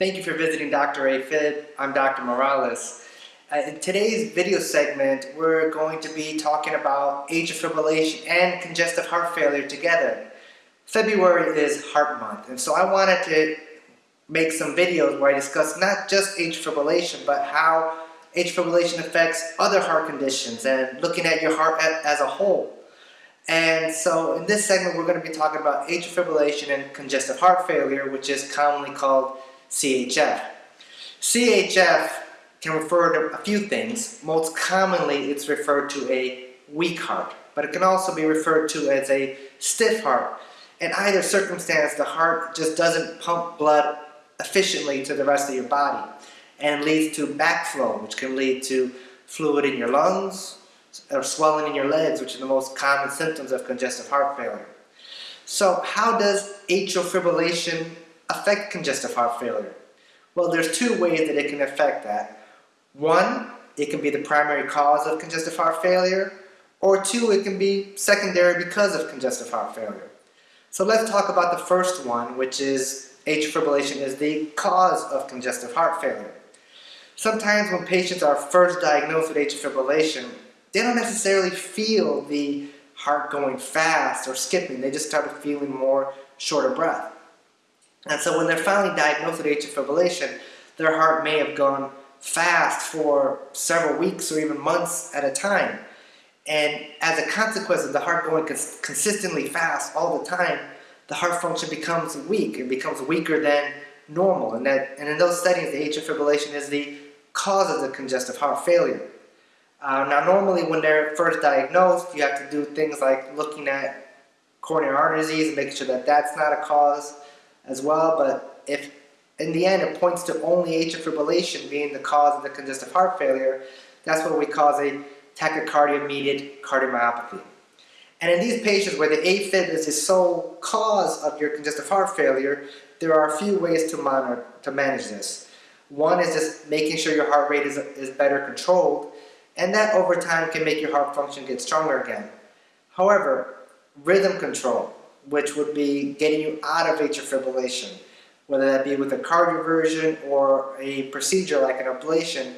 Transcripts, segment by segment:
Thank you for visiting Dr. AFib. I'm Dr. Morales. Uh, in today's video segment, we're going to be talking about atrial fibrillation and congestive heart failure together. February is Heart Month, and so I wanted to make some videos where I discuss not just atrial fibrillation, but how atrial fibrillation affects other heart conditions and looking at your heart as a whole. And so in this segment, we're going to be talking about atrial fibrillation and congestive heart failure, which is commonly called CHF. CHF can refer to a few things. Most commonly, it's referred to a weak heart, but it can also be referred to as a stiff heart. In either circumstance, the heart just doesn't pump blood efficiently to the rest of your body and leads to backflow, which can lead to fluid in your lungs or swelling in your legs, which are the most common symptoms of congestive heart failure. So how does atrial fibrillation affect congestive heart failure? Well, there's two ways that it can affect that. One, it can be the primary cause of congestive heart failure, or two, it can be secondary because of congestive heart failure. So let's talk about the first one, which is atrial fibrillation is the cause of congestive heart failure. Sometimes when patients are first diagnosed with atrial fibrillation, they don't necessarily feel the heart going fast or skipping. They just start feeling more short of breath. And so when they're finally diagnosed with atrial fibrillation, their heart may have gone fast for several weeks or even months at a time. And as a consequence of the heart going cons consistently fast all the time, the heart function becomes weak. It becomes weaker than normal. And, that, and in those settings, the atrial fibrillation is the cause of the congestive heart failure. Uh, now normally when they're first diagnosed, you have to do things like looking at coronary artery disease and making sure that that's not a cause as well, but if in the end it points to only atrial fibrillation being the cause of the congestive heart failure, that's what we call a tachycardia-mediated cardiomyopathy. And in these patients where the AFib is the sole cause of your congestive heart failure, there are a few ways to monitor to manage this. One is just making sure your heart rate is, is better controlled, and that over time can make your heart function get stronger again. However, rhythm control, which would be getting you out of atrial fibrillation, whether that be with a cardioversion or a procedure like an ablation,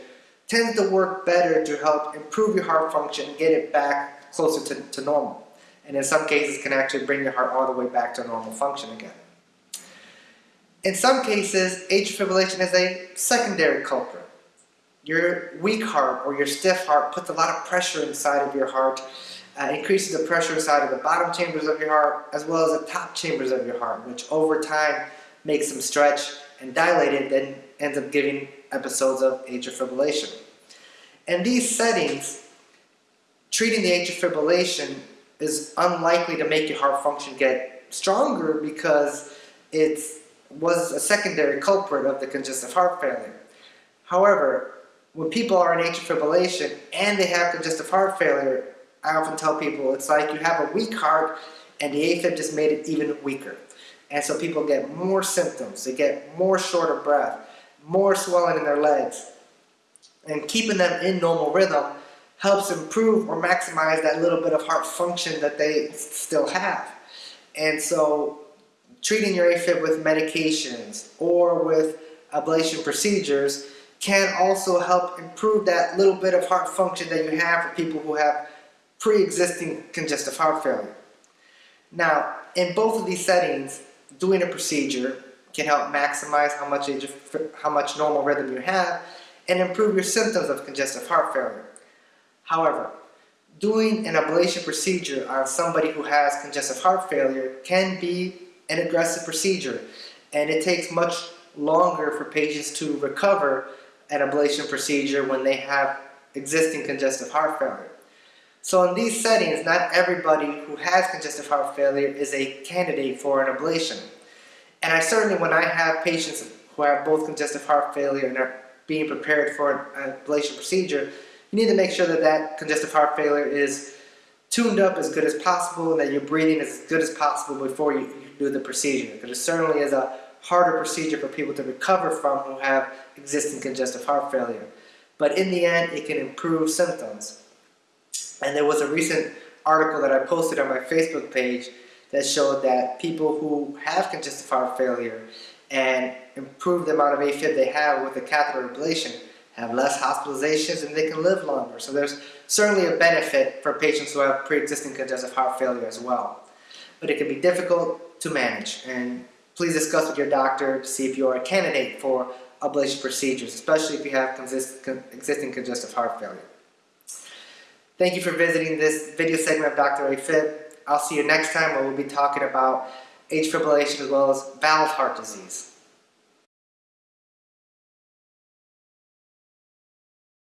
tends to work better to help improve your heart function and get it back closer to, to normal. And in some cases can actually bring your heart all the way back to normal function again. In some cases, atrial fibrillation is a secondary culprit. Your weak heart or your stiff heart puts a lot of pressure inside of your heart, uh, increases the pressure inside of the bottom chambers of your heart as well as the top chambers of your heart, which over time makes them stretch and dilate. dilated, then ends up giving episodes of atrial fibrillation. In these settings, treating the atrial fibrillation is unlikely to make your heart function get stronger because it was a secondary culprit of the congestive heart failure. However, when people are in atrial fibrillation and they have congestive heart failure, I often tell people it's like you have a weak heart and the AFib just made it even weaker. And so people get more symptoms, they get more short of breath, more swelling in their legs. And keeping them in normal rhythm helps improve or maximize that little bit of heart function that they still have. And so treating your AFib with medications or with ablation procedures can also help improve that little bit of heart function that you have for people who have pre-existing congestive heart failure. Now, in both of these settings, doing a procedure can help maximize how much, how much normal rhythm you have and improve your symptoms of congestive heart failure. However, doing an ablation procedure on somebody who has congestive heart failure can be an aggressive procedure and it takes much longer for patients to recover an ablation procedure when they have existing congestive heart failure. So in these settings, not everybody who has congestive heart failure is a candidate for an ablation. And I certainly, when I have patients who have both congestive heart failure and are being prepared for an ablation procedure, you need to make sure that that congestive heart failure is tuned up as good as possible and that your breathing as good as possible before you do the procedure. Because it certainly is a harder procedure for people to recover from who have existing congestive heart failure. But in the end, it can improve symptoms. And there was a recent article that I posted on my Facebook page that showed that people who have congestive heart failure and improve the amount of AFib they have with the catheter ablation, have less hospitalizations, and they can live longer. So there's certainly a benefit for patients who have pre-existing congestive heart failure as well. But it can be difficult to manage, and please discuss with your doctor to see if you are a candidate for ablation procedures, especially if you have existing congestive heart failure. Thank you for visiting this video segment of Dr. AFib. I'll see you next time where we'll be talking about atrial fibrillation as well as valve heart disease.